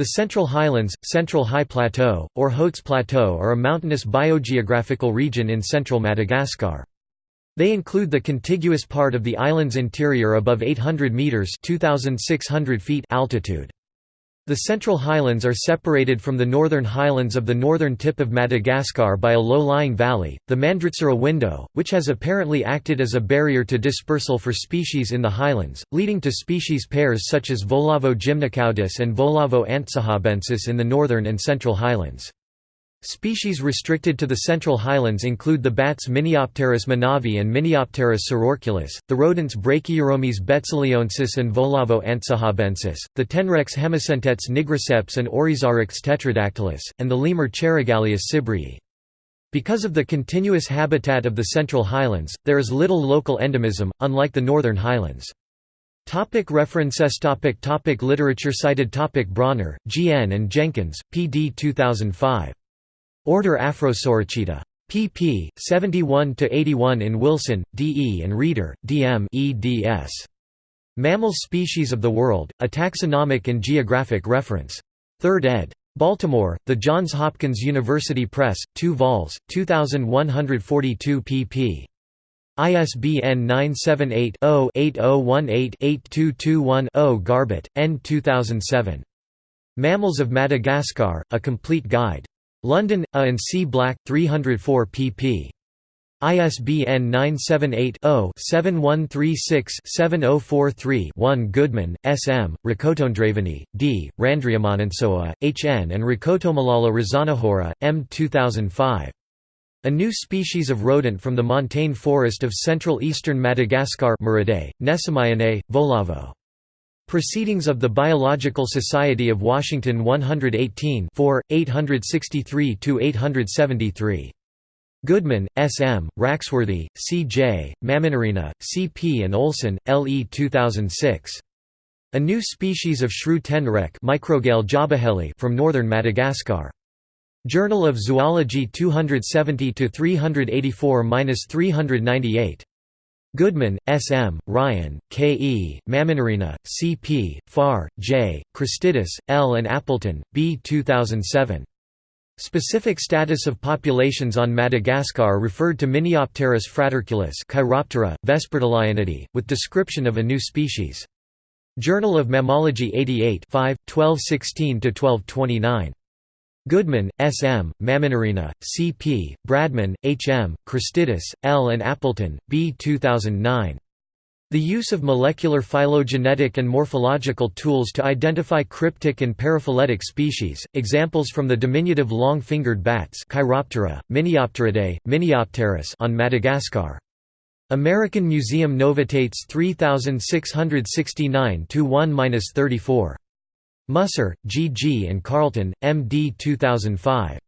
The Central Highlands, Central High Plateau, or Hautes Plateau are a mountainous biogeographical region in central Madagascar. They include the contiguous part of the island's interior above 800 metres 2,600 feet altitude. The Central Highlands are separated from the Northern Highlands of the northern tip of Madagascar by a low-lying valley, the Mandritsara window, which has apparently acted as a barrier to dispersal for species in the highlands, leading to species pairs such as Voalavo gymnocaudus and Voalavo antsahabensis in the northern and central highlands. Species restricted to the Central Highlands include the bats Miniopterus manavi and Miniopterus sororculus, the rodents Brachyuromys betsileoensis and Voalavo antsahabensis, the tenrecs Hemicentetes nigriceps and Oryzorictes tetradactylus, and the lemur Cheirogaleus sibreei. Because of the continuous habitat of the Central Highlands, there is little local endemism, unlike the Northern Highlands. Topic references topic topic Literature cited topic Bronner, G. N. and Jenkins, P. D. 2005. Order Afrosoricida. pp. 71–81 in Wilson, D. E. and Reeder, D. M. eds. Mammal Species of the World, A Taxonomic and Geographic Reference. 3rd ed. Baltimore, The Johns Hopkins University Press, 2 vols, 2142 pp. ISBN 978-0-8018-8221-0 Garbett, N. 2007. Mammals of Madagascar, A Complete Guide. London, A and C Black, 304 pp. ISBN 978-0-7136-7043-1 Goodman, S. M., Rakotondravony, D., Randriamanantsoa, H. N. and Rakotomalala Razanahoera, M. 2005. A new species of rodent from the montane forest of central eastern Madagascar Nesomyinae, Voalavo. Proceedings of the Biological Society of Washington 118 863–873. Goodman, S. M., Raxworthy, C. J., Maminirina, C. P. and Olson, L. E. 2006. A new species of shrew tenrec from northern Madagascar. Journal of Zoology 270–384–398. Goodman, S. M., Ryan, K. E., Maminirina, C. P., Farr, J., Christidis, L. and Appleton, B. 2007. Specific status of populations on Madagascar referred to Miniopterus fraterculus Chiroptera, Vespertilionidae, with description of a new species. Journal of Mammalogy 88 5, 1216–1229. Goodman, S. M., Maminirina, C. P., Bradman, H. M., Christidis, L. and Appleton, B. 2009. The use of molecular phylogenetic and morphological tools to identify cryptic and paraphyletic species, examples from the diminutive long-fingered bats Chiroptera, Miniopteridae, Miniopterus on Madagascar. American Museum Novitates 3669-1-34. Musser, G. G. and Carlton, M. D. 2005.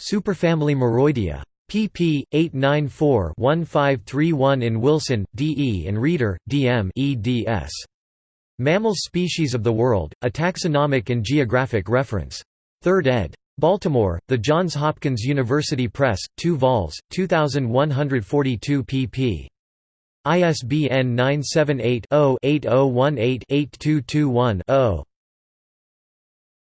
Superfamily Muroidea. pp. 894-1531 in Wilson, D. E. and Reeder, D. M. eds. Mammal Species of the World, A Taxonomic and Geographic Reference. 3rd ed. Baltimore, The Johns Hopkins University Press, 2 vols, 2142 pp. ISBN 978 0 8018 8221 0.